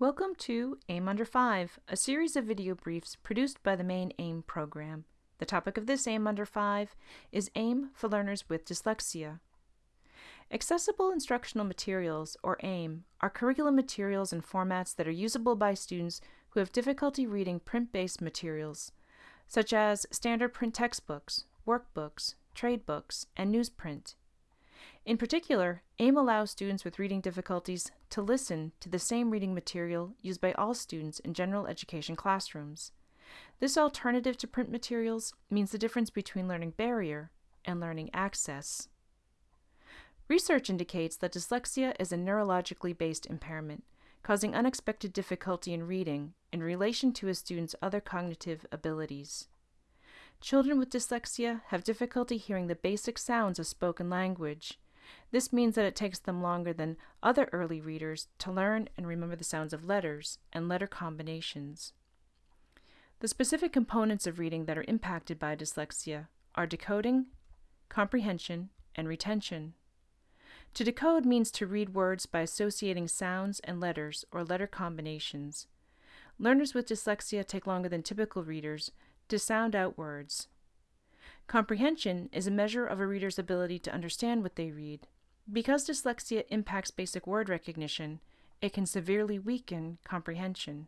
Welcome to AIM Under 5, a series of video briefs produced by the Maine AIM program. The topic of this AIM Under 5 is AIM for learners with dyslexia. Accessible Instructional Materials, or AIM, are curriculum materials and formats that are usable by students who have difficulty reading print-based materials, such as standard print textbooks, workbooks, trade books, and newsprint. In particular, AIM allows students with reading difficulties to listen to the same reading material used by all students in general education classrooms. This alternative to print materials means the difference between learning barrier and learning access. Research indicates that dyslexia is a neurologically based impairment, causing unexpected difficulty in reading in relation to a student's other cognitive abilities. Children with dyslexia have difficulty hearing the basic sounds of spoken language, this means that it takes them longer than other early readers to learn and remember the sounds of letters and letter combinations. The specific components of reading that are impacted by dyslexia are decoding, comprehension, and retention. To decode means to read words by associating sounds and letters or letter combinations. Learners with dyslexia take longer than typical readers to sound out words. Comprehension is a measure of a reader's ability to understand what they read. Because dyslexia impacts basic word recognition, it can severely weaken comprehension.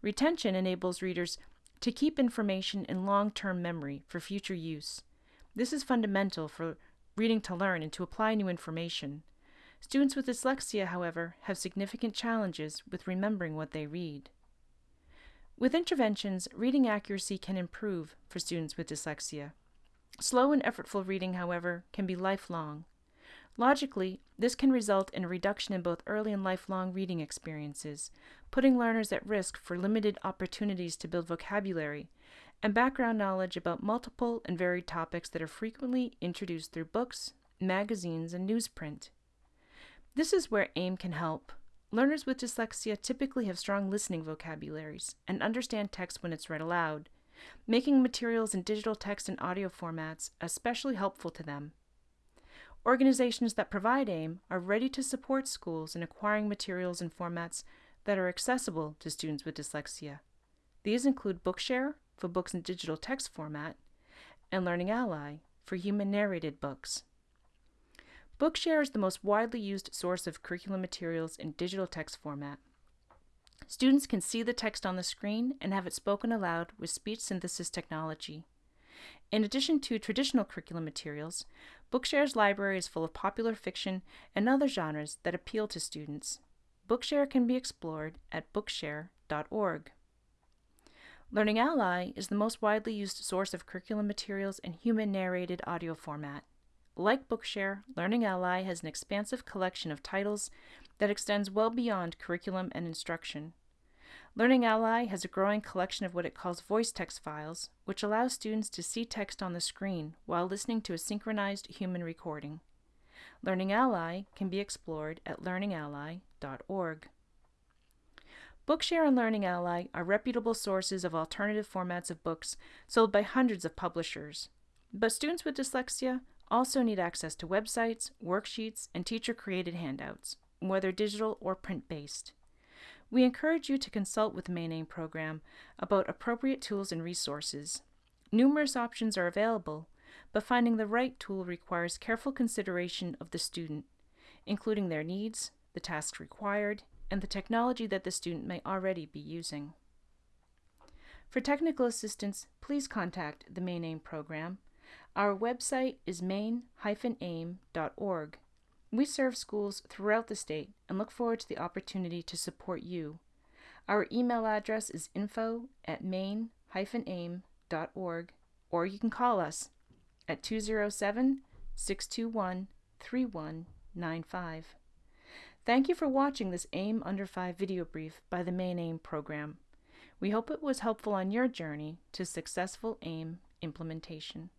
Retention enables readers to keep information in long-term memory for future use. This is fundamental for reading to learn and to apply new information. Students with dyslexia, however, have significant challenges with remembering what they read. With interventions, reading accuracy can improve for students with dyslexia. Slow and effortful reading, however, can be lifelong. Logically, this can result in a reduction in both early and lifelong reading experiences, putting learners at risk for limited opportunities to build vocabulary and background knowledge about multiple and varied topics that are frequently introduced through books, magazines, and newsprint. This is where AIM can help. Learners with dyslexia typically have strong listening vocabularies and understand text when it's read aloud, making materials in digital text and audio formats especially helpful to them. Organizations that provide AIM are ready to support schools in acquiring materials and formats that are accessible to students with dyslexia. These include Bookshare for books in digital text format and Learning Ally for human narrated books. Bookshare is the most widely used source of curriculum materials in digital text format. Students can see the text on the screen and have it spoken aloud with speech synthesis technology. In addition to traditional curriculum materials, Bookshare's library is full of popular fiction and other genres that appeal to students. Bookshare can be explored at bookshare.org. Learning Ally is the most widely used source of curriculum materials in human narrated audio format. Like Bookshare, Learning Ally has an expansive collection of titles that extends well beyond curriculum and instruction. Learning Ally has a growing collection of what it calls voice text files, which allows students to see text on the screen while listening to a synchronized human recording. Learning Ally can be explored at learningally.org. Bookshare and Learning Ally are reputable sources of alternative formats of books sold by hundreds of publishers. But students with dyslexia also need access to websites, worksheets, and teacher-created handouts, whether digital or print-based. We encourage you to consult with the Maine AIM program about appropriate tools and resources. Numerous options are available, but finding the right tool requires careful consideration of the student, including their needs, the tasks required, and the technology that the student may already be using. For technical assistance, please contact the Maine program our website is maine-aim.org. We serve schools throughout the state and look forward to the opportunity to support you. Our email address is info at maine-aim.org or you can call us at 207 621 3195. Thank you for watching this AIM Under 5 video brief by the Maine AIM program. We hope it was helpful on your journey to successful AIM implementation.